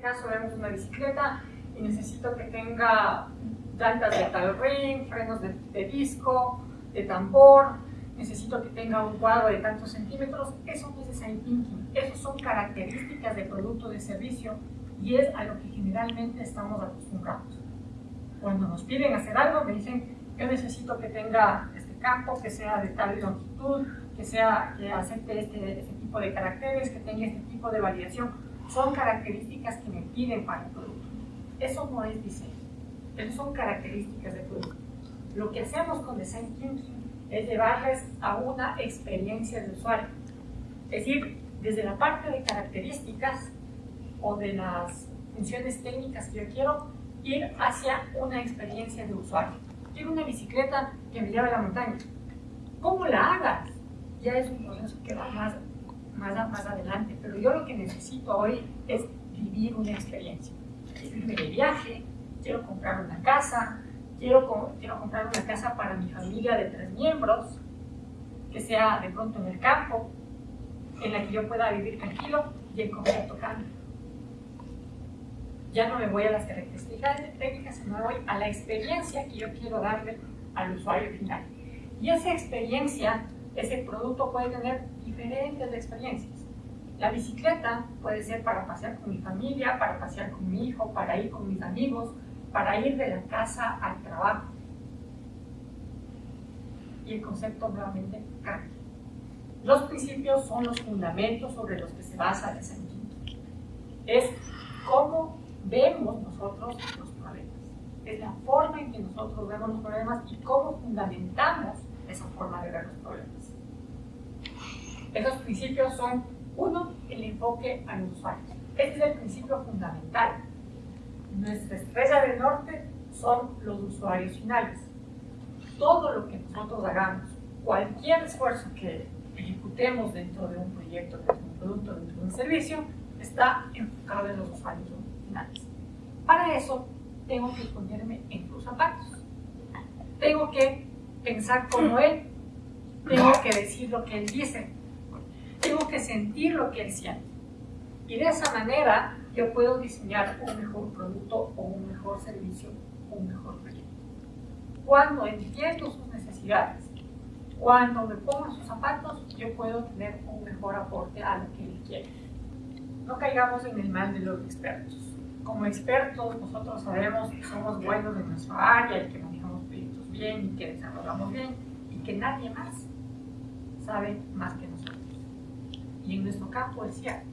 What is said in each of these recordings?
caso vemos una bicicleta y necesito que tenga llantas de tal ring, frenos de, de disco, de tambor, necesito que tenga un cuadro de tantos centímetros, eso no es design thinking, eso son características de producto de servicio y es a lo que generalmente estamos acostumbrados. Cuando nos piden hacer algo, me dicen, yo necesito que tenga este campo, que sea de tal longitud, que, sea, que acepte este, este tipo de caracteres, que tenga este tipo de variación. Son características que me piden para el producto. Eso no es diseño, eso son características de producto. Lo que hacemos con Design Thinking es llevarles a una experiencia de usuario. Es decir, desde la parte de características o de las funciones técnicas que yo quiero, ir hacia una experiencia de usuario. Quiero una bicicleta que me lleve a la montaña. ¿Cómo la hagas? Ya es un proceso que va más, más, más adelante, pero yo lo que necesito hoy es vivir una experiencia. Quiero irme de viaje, quiero comprar una casa, quiero, quiero comprar una casa para mi familia de tres miembros, que sea de pronto en el campo, en la que yo pueda vivir tranquilo y el concepto cambia. Ya no me voy a las características técnicas, sino me voy a la experiencia que yo quiero darle al usuario final. Y esa experiencia, ese producto puede tener diferentes experiencias. La bicicleta puede ser para pasear con mi familia, para pasear con mi hijo, para ir con mis amigos, para ir de la casa al trabajo. Y el concepto nuevamente cambia. Los principios son los fundamentos sobre los que se basa el sentimiento. Es cómo vemos nosotros los problemas. Es la forma en que nosotros vemos los problemas y cómo fundamentamos esa forma de ver los problemas. Esos principios son, uno, el enfoque al usuario. Este es el principio fundamental nuestra estrella del norte son los usuarios finales. Todo lo que nosotros hagamos, cualquier esfuerzo que ejecutemos dentro de un proyecto, dentro de un producto, dentro de un servicio, está enfocado en los usuarios finales. Para eso, tengo que ponerme en sus zapatos. Tengo que pensar como él. Tengo que decir lo que él dice. Que sentir lo que él siente. Y de esa manera yo puedo diseñar un mejor producto o un mejor servicio un mejor proyecto. Cuando entiendo sus necesidades, cuando me pongo sus zapatos, yo puedo tener un mejor aporte a lo que él quiere. No caigamos en el mal de los expertos. Como expertos, nosotros sabemos que somos buenos en nuestra área y que manejamos proyectos bien y que desarrollamos bien y que nadie más sabe más que. Y en nuestro campo es cierto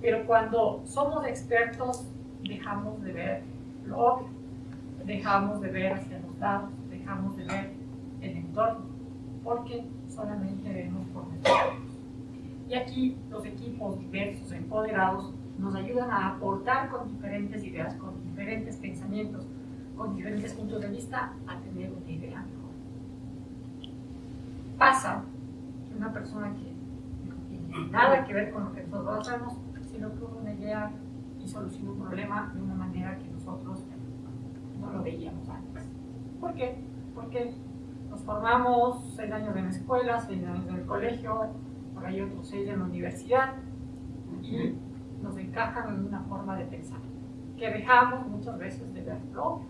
pero cuando somos expertos, dejamos de ver lo obvio, dejamos de ver hacia los lados, dejamos de ver el entorno, porque solamente vemos por nosotros. Y aquí los equipos diversos, empoderados, nos ayudan a aportar con diferentes ideas, con diferentes pensamientos, con diferentes puntos de vista, a tener una idea mejor. Pasa que una persona que nada que ver con lo que nosotros hacemos, sino que una idea y soluciona un problema de una manera que nosotros no lo veíamos antes. ¿Por qué? Porque nos formamos seis años en la escuela, seis años en el colegio, por ahí otros seis en la universidad, y nos encajan en una forma de pensar, que dejamos muchas veces de verlo.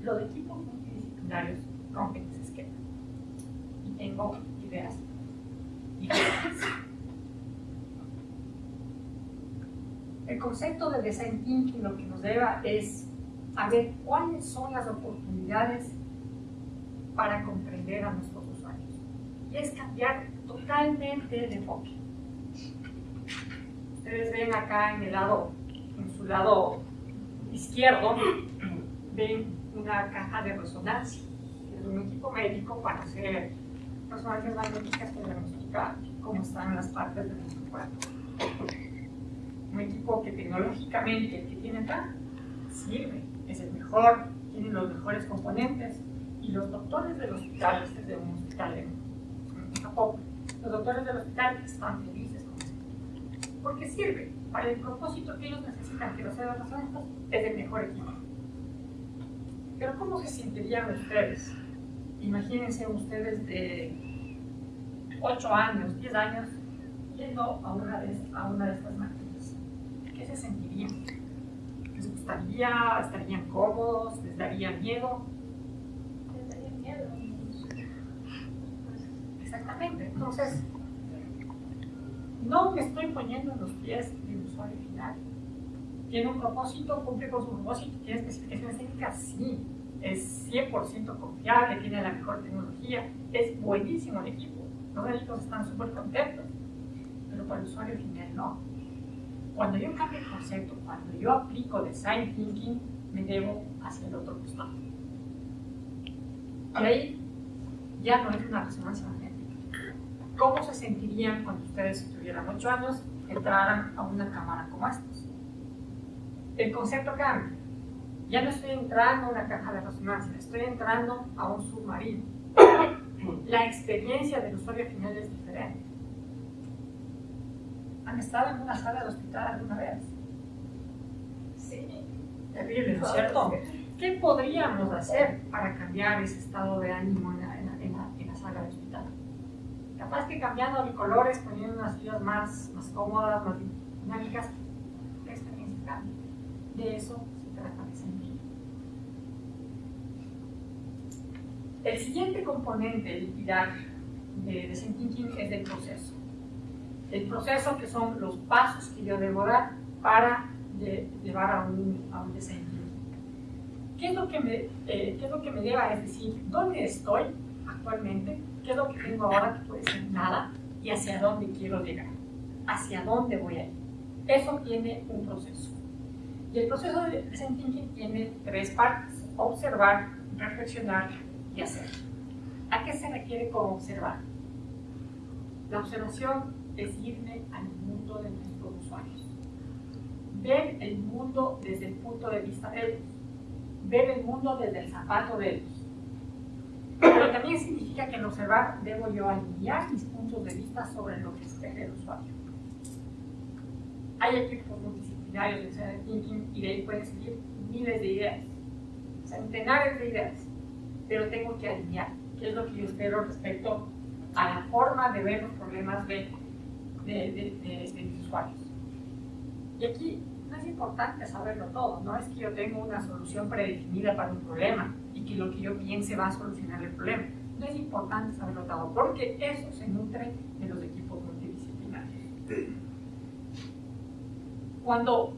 Los equipos multidisciplinarios rompen ese esquema. Y tengo ideas. El concepto de design thinking lo que nos lleva es a ver cuáles son las oportunidades para comprender a nuestros usuarios. Y es cambiar totalmente de enfoque. Ustedes ven acá en el lado, en su lado izquierdo, ven una caja de resonancia. Es un equipo médico para hacer resonancias magnéticas que diagnosticar cómo están las partes de nuestro cuerpo un equipo que tecnológicamente que tiene acá sirve, es el mejor, tiene los mejores componentes y los doctores del hospital, este es de un hospital en, Japón, los doctores del hospital están felices con esto, porque sirve para el propósito que ellos necesitan que los sean los es el mejor equipo. Pero ¿cómo se sentirían ustedes? Imagínense ustedes de 8 años, 10 años, yendo a una de, a una de estas máquinas se sentirían? gustaría? ¿Estarían cómodos? ¿Les daría miedo? Les daría miedo. Exactamente. Entonces, no me estoy poniendo en los pies del usuario final. ¿Tiene un propósito? ¿Cumple con su propósito? ¿Tiene especificaciones técnicas? Sí. Es 100% confiable, tiene la mejor tecnología, es buenísimo el equipo. Los médicos están súper contentos, pero para el usuario final no. Cuando yo cambio el concepto, cuando yo aplico design thinking, me debo hacia el otro costado. Y ahí ya no es una resonancia magnética. ¿Cómo se sentirían cuando ustedes, tuvieran 8 años, entraran a una cámara como esta? El concepto cambia. Ya no estoy entrando a una caja de resonancia, estoy entrando a un submarino. La experiencia del usuario final es diferente. ¿Han estado en una sala de hospital alguna vez? Sí. Terrible, ¿no es cierto? ¿Qué podríamos hacer para cambiar ese estado de ánimo en la, en la, en la, en la sala de hospital? Capaz que cambiando de colores, poniendo unas sillas más, más cómodas, más dinámicas, la experiencia cambia. De eso se trata de sentir. El siguiente componente, el pilar de Thinking es el proceso. El proceso que son los pasos que yo debo dar para llevar a un, a un Thinking. ¿Qué es, lo que me, eh, ¿Qué es lo que me lleva a decir dónde estoy actualmente? ¿Qué es lo que tengo ahora que puede ser nada? Y hacia dónde quiero llegar. Hacia dónde voy a ir. Eso tiene un proceso. Y el proceso de Design tiene tres partes. Observar, reflexionar y hacer. ¿A qué se requiere como observar? La observación es irme al mundo de nuestros usuarios. Ver el mundo desde el punto de vista de ellos. Ver el mundo desde el zapato de ellos. Pero también significa que en observar debo yo alinear mis puntos de vista sobre lo que espera el usuario. Hay equipos multidisciplinarios de Design Thinking y de ahí pueden salir miles de ideas, centenares de ideas pero tengo que alinear qué es lo que yo espero respecto a la forma de ver los problemas de, de, de, de mis usuarios. Y aquí no es importante saberlo todo, no es que yo tenga una solución predefinida para un problema y que lo que yo piense va a solucionar el problema. No es importante saberlo todo, porque eso se nutre de los equipos multidisciplinarios. Cuando,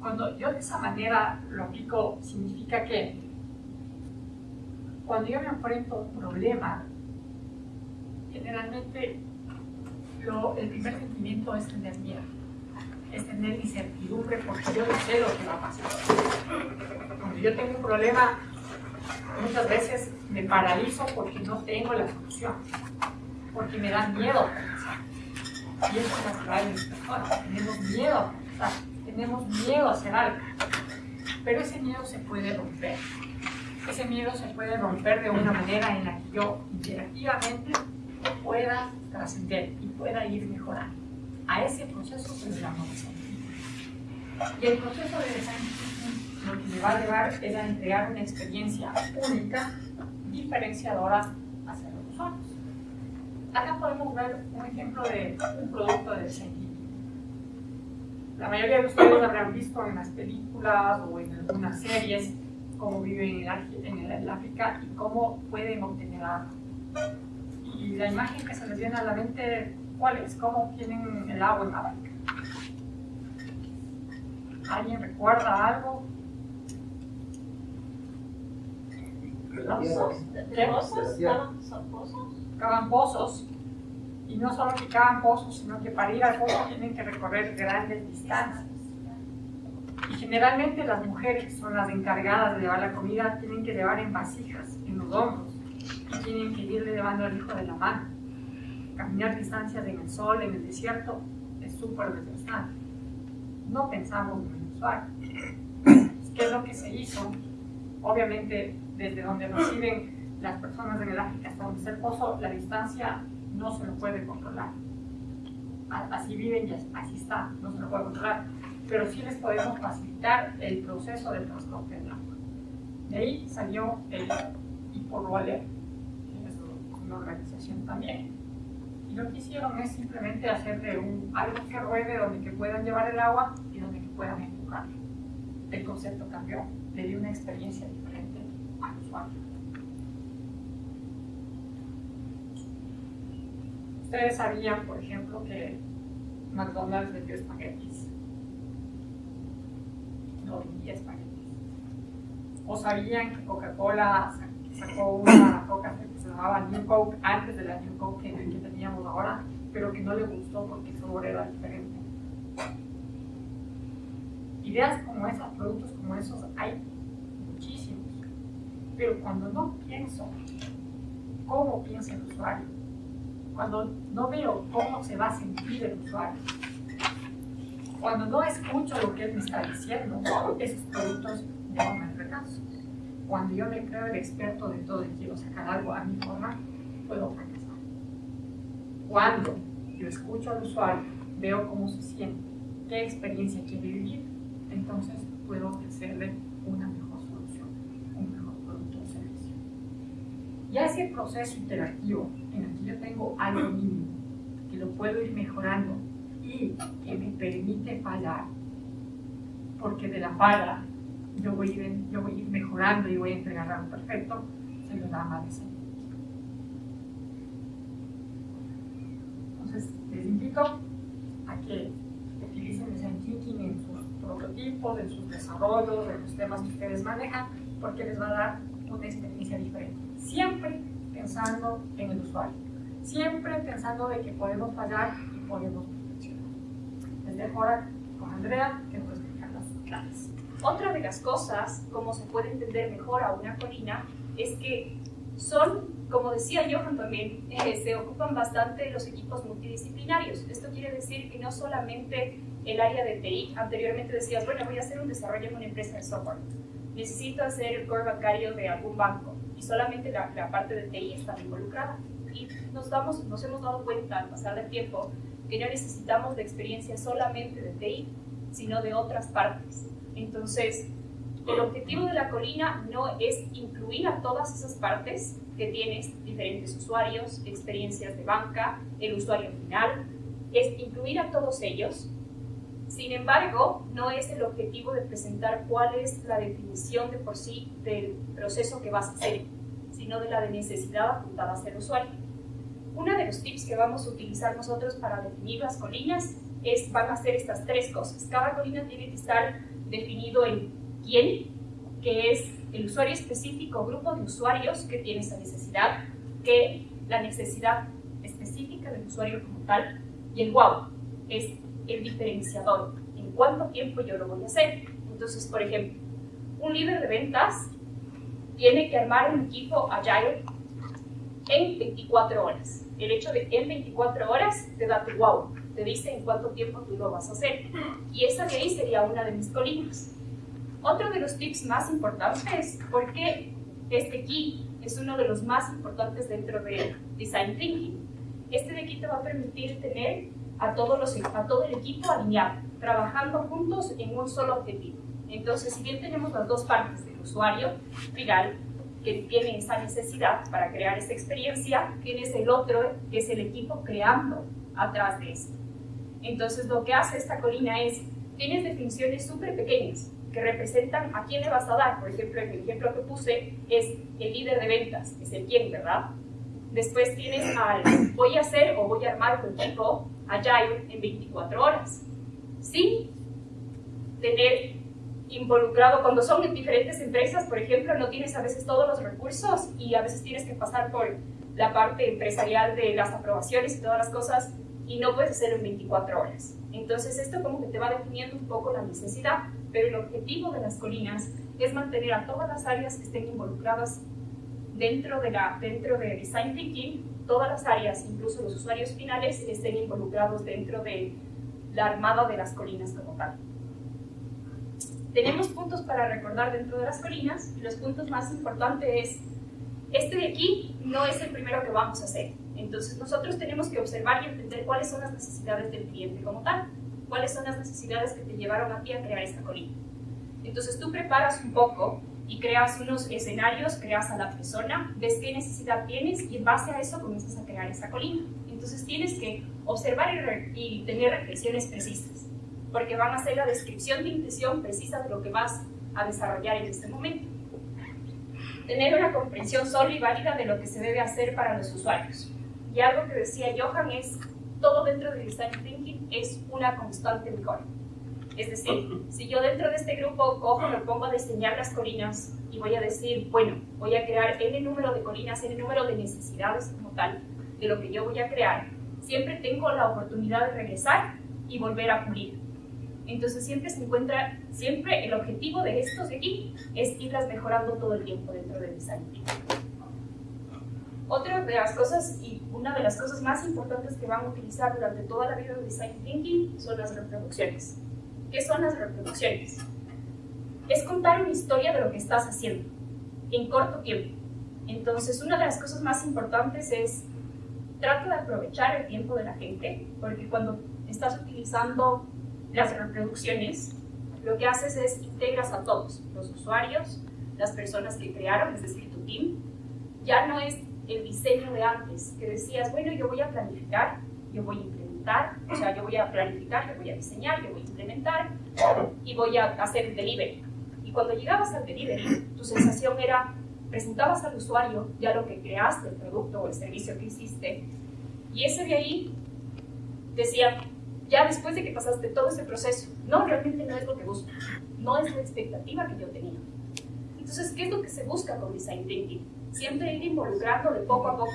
cuando yo de esa manera lo aplico, significa que cuando yo me enfrento a un problema, generalmente lo, el primer sentimiento es tener miedo, es tener incertidumbre porque yo no sé lo que va a pasar. Cuando yo tengo un problema, muchas veces me paralizo porque no tengo la solución, porque me da miedo. Y eso es natural en las personas, tenemos miedo a pensar, tenemos miedo a hacer algo, pero ese miedo se puede romper ese miedo se puede romper de una manera en la que yo interactivamente pueda trascender y pueda ir mejorando. A ese proceso se le llama design Y el proceso de design lo que me va a llevar es a entregar una experiencia única, diferenciadora hacia los usuarios. Acá podemos ver un ejemplo de un producto de design La mayoría de ustedes habrán visto en las películas o en algunas series cómo viven en el, África y cómo pueden obtener agua. Y la imagen que se les viene a la mente, ¿cuál es? ¿Cómo obtienen el agua en África? ¿Alguien recuerda algo? ¿Pozos? ¿De pozos? pozos? Cavan pozos. Y no solo que cavan pozos, sino que para ir al pozo tienen que recorrer grandes distancias. Y generalmente las mujeres que son las encargadas de llevar la comida tienen que llevar en vasijas, en los hombros, tienen que irle llevando al hijo de la mano. Caminar distancias en el sol, en el desierto, es súper desgastante. No pensamos en el usuario. ¿Qué es lo que se hizo? Obviamente, desde donde reciben las personas en el África hasta donde está el pozo, la distancia no se lo puede controlar. Así viven y así está, no se lo puede controlar pero sí les podemos facilitar el proceso del transporte del agua. De ahí salió el Water, que es una organización también. Y lo que hicieron es simplemente hacer de un, algo que ruede donde que puedan llevar el agua y donde que puedan empujarlo. El concepto cambió, le dio una experiencia diferente al usuario. Ustedes sabían, por ejemplo, que McDonald's vendió espaguetis. No vendía espaguetis. O sabían que Coca-Cola sacó una Coca que se llamaba New Coke antes de la New Coke que, que teníamos ahora, pero que no le gustó porque su sabor era diferente. Ideas como esas, productos como esos, hay muchísimos. Pero cuando no pienso cómo piensa el usuario, cuando no veo cómo se va a sentir el usuario, cuando no escucho lo que él me está diciendo, esos productos llevan al fracaso. Cuando yo me creo el experto de todo y quiero sacar algo a mi forma, puedo fracasar. Cuando yo escucho al usuario, veo cómo se siente, qué experiencia quiere vivir, entonces puedo ofrecerle una mejor solución, un mejor producto o servicio. Ya ese proceso interactivo en el que yo tengo algo mínimo, que lo puedo ir mejorando y que me permite fallar, porque de la falla yo voy a ir, yo voy a ir mejorando y voy a entregar algo perfecto, se lo llama design Entonces, les invito a que utilicen design thinking en sus prototipos, en sus desarrollos, en los temas que ustedes manejan, porque les va a dar una experiencia diferente. Siempre pensando en el usuario, siempre pensando de que podemos fallar y podemos perfeccionar. Les dejo ahora con Andrea, que nos explica las claves. Otra de las cosas, como se puede entender mejor a una colina, es que son, como decía Johan también, eh, se ocupan bastante los equipos multidisciplinarios. Esto quiere decir que no solamente el área de TI, anteriormente decías, bueno, voy a hacer un desarrollo en una empresa de software, necesito hacer el core bancario de algún banco y solamente la, parte de TI está involucrada. Y nos hemos dado cuenta al pasar del tiempo que no necesitamos de experiencia solamente de TI, sino de otras partes. Entonces, el objetivo de la colina no es incluir a todas esas partes que tienes, diferentes usuarios, experiencias de banca, el usuario final, es incluir a todos ellos. Sin embargo, no es el objetivo de presentar cuál es la definición de por sí del proceso que vas a hacer, sino de la necesidad apuntada hacia el usuario. Uno de los tips que vamos a utilizar nosotros para definir las colinas es, van a ser estas tres cosas. Cada colina tiene que estar definido en quién, que es el usuario específico, grupo de usuarios que tiene esa necesidad, que la necesidad específica del usuario como tal, y el wow, es el diferenciador, en cuánto tiempo yo lo voy a hacer. Entonces, por ejemplo, un líder de ventas tiene que armar un equipo Agile en 24 horas. El hecho de en 24 horas te da tu wow, te dice en cuánto tiempo tú lo vas a hacer. Y esa de ahí sería una de mis colinas. Otro de los tips más importantes, porque este aquí es uno de los más importantes dentro de Design Thinking. Este de aquí te va a permitir tener a, todos los, a todo el equipo alineado, trabajando juntos en un solo objetivo. Entonces, si bien tenemos las dos partes del usuario final, que tiene esa necesidad para crear esta experiencia, tienes el otro, que es el equipo creando atrás de esto. Entonces, lo que hace esta colina es, tienes definiciones súper pequeñas que representan a quién le vas a dar. Por ejemplo, el ejemplo que puse es el líder de ventas, es el quién, ¿verdad? Después tienes al voy a hacer o voy a armar un equipo Agile en 24 horas, sin tener involucrado, cuando son en diferentes empresas, por ejemplo, no tienes a veces todos los recursos y a veces tienes que pasar por la parte empresarial de las aprobaciones y todas las cosas y no puedes hacerlo en 24 horas. Entonces esto como que te va definiendo un poco la necesidad, pero el objetivo de las colinas es mantener a todas las áreas que estén involucradas dentro de, la, dentro de Design Thinking, todas las áreas, incluso los usuarios finales, estén involucrados dentro de la armada de las colinas como tal. Tenemos puntos para recordar dentro de las colinas y los puntos más importantes es, este de aquí no es el primero que vamos a hacer. Entonces nosotros tenemos que observar y entender cuáles son las necesidades del cliente como tal, cuáles son las necesidades que te llevaron a ti a crear esta colina. Entonces tú preparas un poco y creas unos escenarios, creas a la persona, ves qué necesidad tienes y en base a eso comienzas a crear esa colina. Entonces tienes que observar y, y tener reflexiones precisas, porque van a ser la descripción de intención precisa de lo que vas a desarrollar en este momento. Tener una comprensión sólida y válida de lo que se debe hacer para los usuarios. Y algo que decía Johan es, todo dentro del Design Thinking es una constante mejora. Es decir, si yo dentro de este grupo cojo, me pongo a diseñar las colinas y voy a decir, bueno, voy a crear n número de colinas, n número de necesidades como tal, de lo que yo voy a crear, siempre tengo la oportunidad de regresar y volver a pulir. Entonces siempre se encuentra, siempre el objetivo de estos de aquí es irlas mejorando todo el tiempo dentro del design Otra de las cosas y una de las cosas más importantes que van a utilizar durante toda la vida del design thinking son las reproducciones. ¿Qué son las reproducciones? Es contar una historia de lo que estás haciendo en corto tiempo. Entonces, una de las cosas más importantes es trata de aprovechar el tiempo de la gente, porque cuando estás utilizando las reproducciones, lo que haces es integras a todos, los usuarios, las personas que crearon, es decir, tu team. Ya no es el diseño de antes, que decías, bueno, yo voy a planificar, yo voy a implementar, o sea, yo voy a planificar, yo voy a diseñar, yo voy a implementar y voy a hacer el delivery. Y cuando llegabas al delivery, tu sensación era presentabas al usuario ya lo que creaste, el producto o el servicio que hiciste, y ese de ahí decía, ya después de que pasaste todo ese proceso, no, realmente no es lo que busco, no es la expectativa que yo tenía. Entonces, ¿qué es lo que se busca con Design Thinking? Siempre ir involucrando de poco a poco.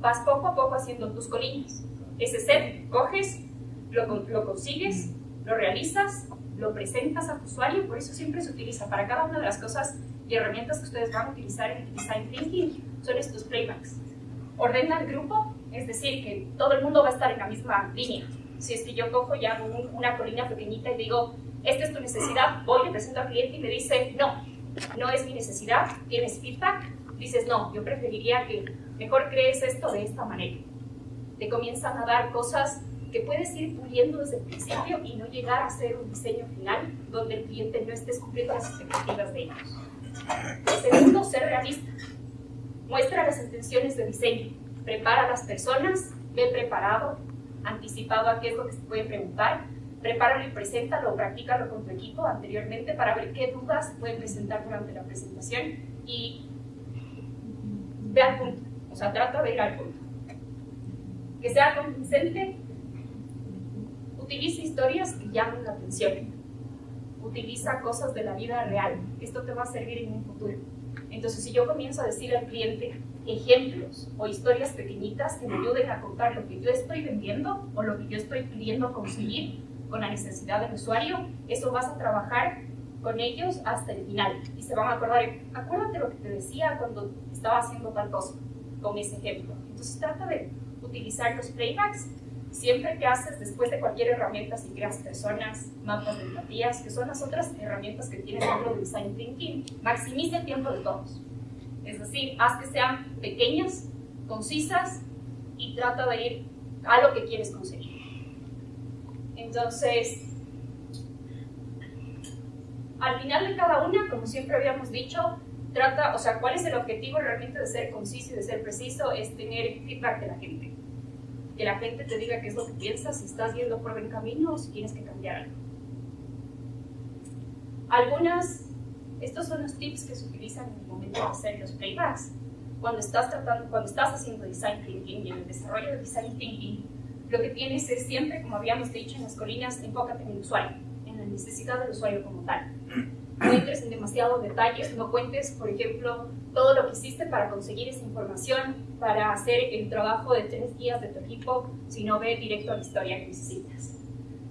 Vas poco a poco haciendo tus colinas. Ese set, coges, lo, consigues, lo realizas, lo presentas a tu usuario, por eso siempre se utiliza para cada una de las cosas y herramientas que ustedes van a utilizar en Design Thinking son estos playbacks. Ordena el grupo, es decir, que todo el mundo va a estar en la misma línea. Si es que yo cojo ya una colina pequeñita y digo, esta es tu necesidad, voy, le presento al cliente y me dice, no, no es mi necesidad, tienes feedback, dices, no, yo preferiría que mejor crees esto de esta manera. Te comienzan a dar cosas que puedes ir puliendo desde el principio y no llegar a ser un diseño final donde el cliente no esté cumpliendo las expectativas de ellos. Segundo, ser realista. Muestra las intenciones de diseño. Prepara a las personas, ve preparado, anticipado a qué es lo que se puede preguntar. Prepáralo y preséntalo, practícalo con tu equipo anteriormente para ver qué dudas pueden presentar durante la presentación y ve al punto. O sea, trata de ir al punto. Que sea convincente, utiliza historias que llamen la atención utiliza cosas de la vida real. Esto te va a servir en un futuro. Entonces, si yo comienzo a decir al cliente ejemplos o historias pequeñitas que me ayuden a contar lo que yo estoy vendiendo o lo que yo estoy pidiendo conseguir con la necesidad del usuario, eso vas a trabajar con ellos hasta el final y se van a acordar, acuérdate lo que te decía cuando estaba haciendo tal cosa con ese ejemplo. Entonces trata de utilizar los playbacks Siempre que haces después de cualquier herramienta, si creas personas, mapas de empatías, que son las otras herramientas que tienes dentro de Design Thinking, maximiza el tiempo de todos. Es decir, haz que sean pequeñas, concisas y trata de ir a lo que quieres conseguir. Entonces, al final de cada una, como siempre habíamos dicho, trata, o sea, cuál es el objetivo realmente de ser conciso y de ser preciso, es tener feedback de la gente que la gente te diga qué es lo que piensas, si estás yendo por buen camino o si tienes que cambiar algo. Algunas, estos son los tips que se utilizan en el momento de hacer los playbacks. Cuando estás, tratando, cuando estás haciendo design thinking y en el desarrollo de design thinking, lo que tienes es siempre, como habíamos dicho en las colinas, enfócate en el usuario, en la necesidad del usuario como tal no entres en demasiados detalles, no cuentes, por ejemplo, todo lo que hiciste para conseguir esa información, para hacer el trabajo de tres días de tu equipo, sino ve directo a la historia que necesitas.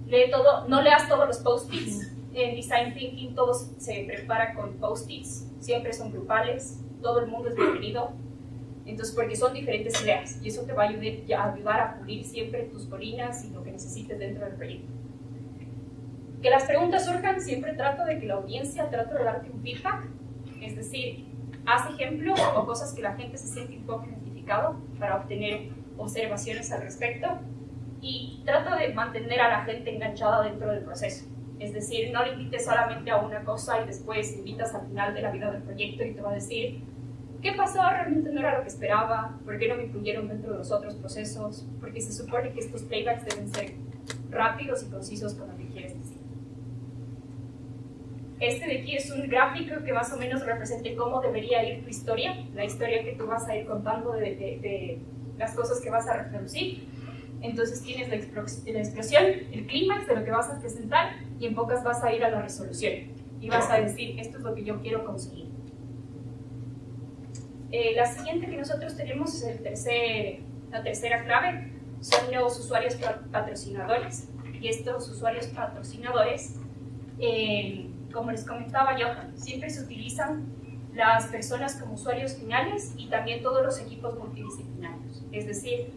Lee todo, no leas todos los post-its. En Design Thinking todos se prepara con post-its, siempre son grupales, todo el mundo es bienvenido. Entonces, porque son diferentes ideas y eso te va a ayudar, a ayudar a pulir siempre tus colinas y lo que necesites dentro del proyecto que las preguntas surjan, siempre trato de que la audiencia trate de darte un feedback, es decir, haz ejemplos o cosas que la gente se siente un poco identificado para obtener observaciones al respecto y trata de mantener a la gente enganchada dentro del proceso. Es decir, no le invites solamente a una cosa y después invitas al final de la vida del proyecto y te va a decir, ¿qué pasó? Realmente no era lo que esperaba, ¿por qué no me incluyeron dentro de los otros procesos? Porque se supone que estos playbacks deben ser rápidos y concisos con decir. Este de aquí es un gráfico que más o menos represente cómo debería ir tu historia, la historia que tú vas a ir contando de, de, las cosas que vas a reproducir. Entonces tienes la explosión, el clímax de lo que vas a presentar y en pocas vas a ir a la resolución y vas a decir, esto es lo que yo quiero conseguir. Eh, la siguiente que nosotros tenemos es el tercer, la tercera clave, son los usuarios patrocinadores. Y estos usuarios patrocinadores eh, como les comentaba Johan, siempre se utilizan las personas como usuarios finales y también todos los equipos multidisciplinarios. Es decir,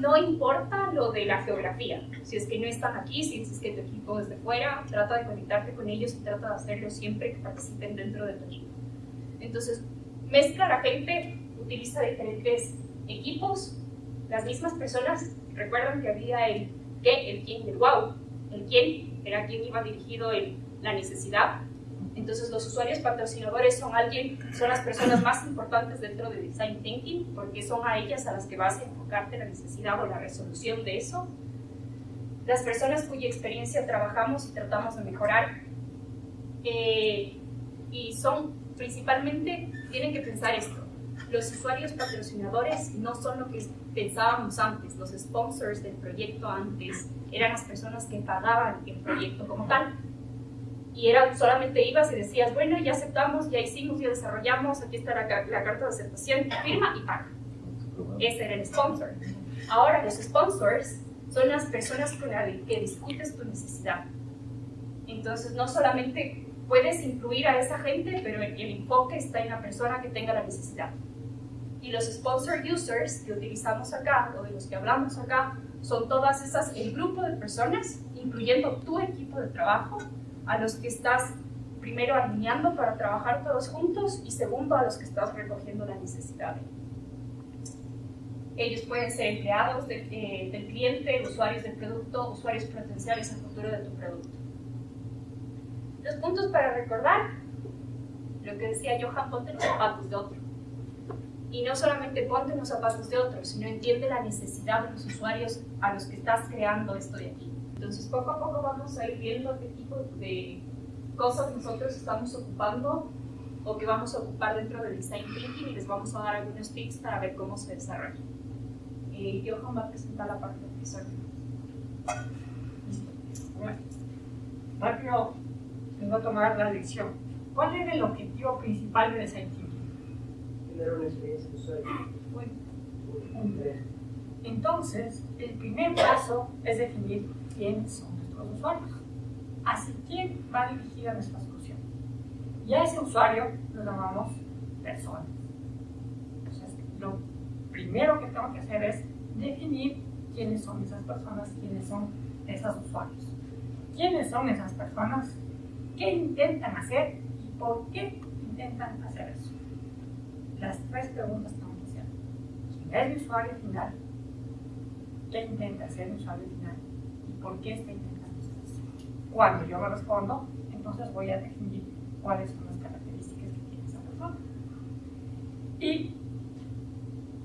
no importa lo de la geografía, si es que no están aquí, si es que tu equipo es de fuera, trata de conectarte con ellos y trata de hacerlo siempre que participen dentro de tu equipo. Entonces, mezcla la gente, utiliza diferentes equipos, las mismas personas, recuerdan que había el qué, el quién y el wow. El quién era quien iba dirigido el la necesidad. Entonces los usuarios patrocinadores son alguien, son las personas más importantes dentro de Design Thinking porque son a ellas a las que vas a enfocarte la necesidad o la resolución de eso. Las personas cuya experiencia trabajamos y tratamos de mejorar eh, y son principalmente, tienen que pensar esto, los usuarios patrocinadores no son lo que pensábamos antes, los sponsors del proyecto antes eran las personas que pagaban el proyecto como tal y era solamente ibas y decías, bueno, ya aceptamos, ya hicimos, ya desarrollamos, aquí está la, la carta de aceptación, firma y paga. Ese era el sponsor. Ahora los sponsors son las personas con las que discutes tu necesidad. Entonces no solamente puedes incluir a esa gente, pero el, el enfoque está en la persona que tenga la necesidad. Y los sponsor users que utilizamos acá, o de los que hablamos acá, son todas esas, el grupo de personas, incluyendo tu equipo de trabajo, a los que estás primero alineando para trabajar todos juntos y segundo a los que estás recogiendo la necesidad. Ellos pueden ser empleados eh, del cliente, usuarios del producto, usuarios potenciales a futuro de tu producto. Los puntos para recordar, lo que decía Johan, ponte los zapatos de otro. Y no solamente ponte los zapatos de otro, sino entiende la necesidad de los usuarios a los que estás creando esto de aquí. Entonces, poco a poco vamos a ir viendo qué tipo de cosas nosotros estamos ocupando o que vamos a ocupar dentro del Design Thinking y les vamos a dar algunos tips para ver cómo se desarrolla. Eh, Johan va a presentar la parte de profesor. Bueno, rápido voy a tomar la lección. ¿Cuál es el objetivo principal de Design Thinking? Tener una experiencia de usuario. Bueno, entonces, el primer paso es definir quiénes son nuestros usuarios. Así, ¿quién va dirigida nuestra solución? Y a ese usuario lo llamamos personas. Entonces, lo primero que tengo que hacer es definir quiénes son esas personas, quiénes son esos usuarios. ¿Quiénes son esas personas? ¿Qué intentan hacer y por qué intentan hacer eso? Las tres preguntas que tengo que hacer. ¿Quién es mi usuario final? ¿Qué intenta hacer mi usuario final? Por qué está intentando eso. Cuando yo me respondo, entonces voy a definir cuáles son las características que tiene esa persona. Y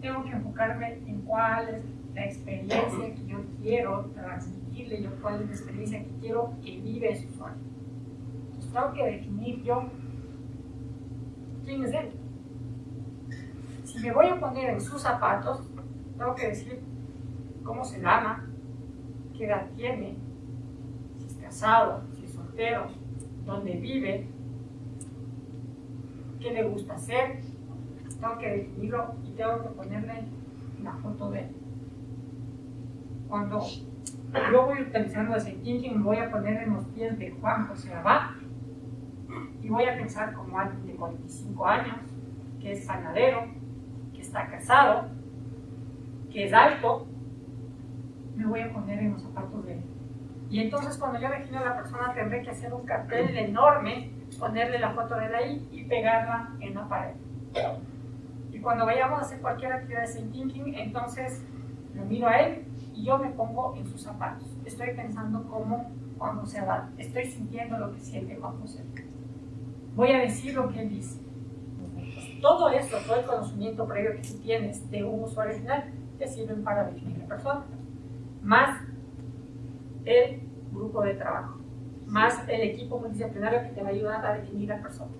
tengo que enfocarme en cuál es la experiencia que yo quiero transmitirle, yo cuál es la experiencia que quiero que vive ese usuario. Entonces tengo que definir yo quién es él. Si me voy a poner en sus zapatos, tengo que decir cómo se llama, qué edad tiene, si es casado, si es soltero, dónde vive, qué le gusta hacer. Tengo que definirlo y tengo que ponerle una foto de él. Cuando yo voy utilizando ese thinking, me voy a poner en los pies de Juan José Abad y voy a pensar como alguien de 45 años, que es sanadero, que está casado, que es alto, me voy a poner en los zapatos de él. Y entonces cuando yo defino a la persona tendré que hacer un cartel enorme, ponerle la foto de él ahí y pegarla en la pared. Y cuando vayamos a hacer cualquier actividad de thinking, entonces lo miro a él y yo me pongo en sus zapatos. Estoy pensando cómo cuando se va, estoy sintiendo lo que siente cuando se Voy a decir lo que él dice. Todo esto, todo el conocimiento previo que tú tienes de un usuario final, te sirven para definir la persona más el grupo de trabajo, más el equipo multidisciplinario que te va a ayudar a definir la persona.